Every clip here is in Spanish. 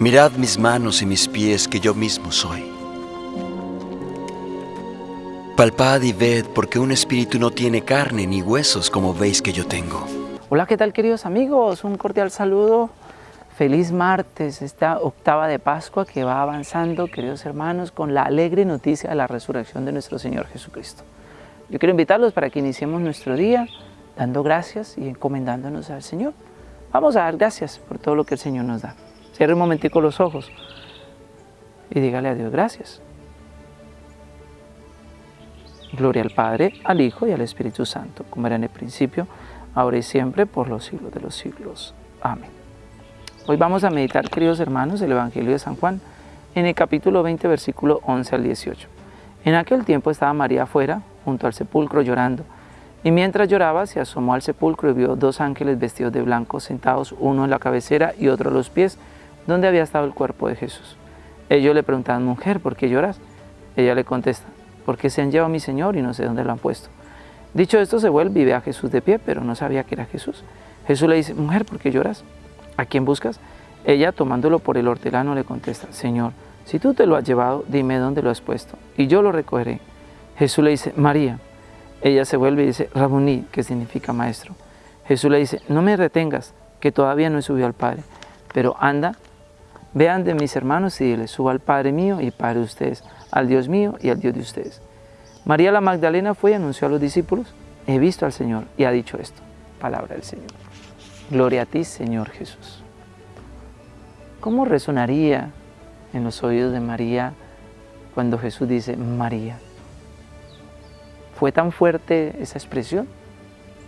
Mirad mis manos y mis pies que yo mismo soy. Palpad y ved porque un espíritu no tiene carne ni huesos como veis que yo tengo. Hola, ¿qué tal queridos amigos? Un cordial saludo. Feliz martes, esta octava de Pascua que va avanzando, queridos hermanos, con la alegre noticia de la resurrección de nuestro Señor Jesucristo. Yo quiero invitarlos para que iniciemos nuestro día dando gracias y encomendándonos al Señor. Vamos a dar gracias por todo lo que el Señor nos da. Cierre un momentico los ojos y dígale a Dios gracias. Gloria al Padre, al Hijo y al Espíritu Santo, como era en el principio, ahora y siempre, por los siglos de los siglos. Amén. Hoy vamos a meditar, queridos hermanos, el Evangelio de San Juan, en el capítulo 20, versículo 11 al 18. En aquel tiempo estaba María afuera, junto al sepulcro, llorando. Y mientras lloraba, se asomó al sepulcro y vio dos ángeles vestidos de blanco, sentados, uno en la cabecera y otro a los pies, donde había estado el cuerpo de Jesús. Ellos le preguntaban, mujer, ¿por qué lloras? Ella le contesta, porque se han llevado a mi Señor y no sé dónde lo han puesto. Dicho esto, se vuelve y ve a Jesús de pie, pero no sabía que era Jesús. Jesús le dice, mujer, ¿por qué lloras? ¿A quién buscas? Ella, tomándolo por el hortelano, le contesta, Señor, si tú te lo has llevado, dime dónde lo has puesto, y yo lo recogeré. Jesús le dice, María. Ella se vuelve y dice, Rabuní, que significa maestro. Jesús le dice, no me retengas, que todavía no he subido al Padre, pero anda Vean de mis hermanos y dile, suba al Padre mío y Padre de ustedes, al Dios mío y al Dios de ustedes. María la Magdalena fue y anunció a los discípulos, he visto al Señor y ha dicho esto, palabra del Señor. Gloria a ti, Señor Jesús. ¿Cómo resonaría en los oídos de María cuando Jesús dice María? Fue tan fuerte esa expresión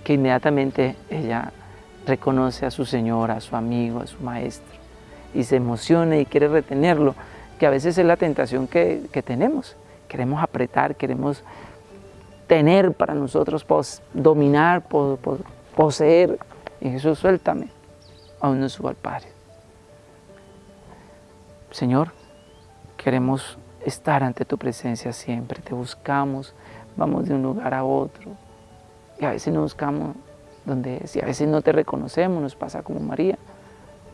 que inmediatamente ella reconoce a su Señor, a su amigo, a su Maestro y se emociona y quiere retenerlo, que a veces es la tentación que, tenemos. Queremos apretar, queremos tener para nosotros, dominar, poseer. Y Jesús, suéltame, aún no subo al Padre. Señor, queremos estar ante tu presencia siempre, te buscamos, vamos de un lugar a otro, y a veces no buscamos donde es, y a veces no te reconocemos, nos pasa como María.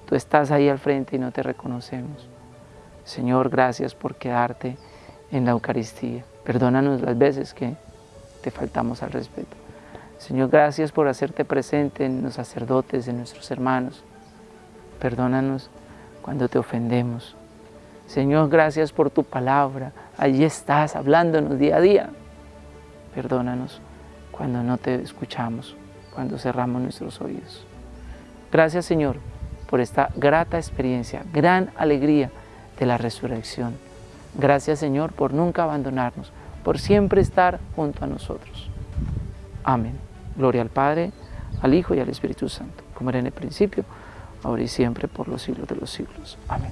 Tú estás ahí al frente y no te reconocemos. Señor, gracias por quedarte en la Eucaristía. Perdónanos las veces que te faltamos al respeto. Señor, gracias por hacerte presente en los sacerdotes, en nuestros hermanos. Perdónanos cuando te ofendemos. Señor, gracias por tu palabra. Allí estás hablándonos día a día. Perdónanos cuando no te escuchamos, cuando cerramos nuestros oídos. Gracias, Señor, por esta grata experiencia, gran alegría de la resurrección. Gracias Señor por nunca abandonarnos, por siempre estar junto a nosotros. Amén. Gloria al Padre, al Hijo y al Espíritu Santo, como era en el principio, ahora y siempre, por los siglos de los siglos. Amén.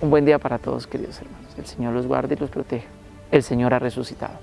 Un buen día para todos, queridos hermanos. El Señor los guarde y los proteja. El Señor ha resucitado.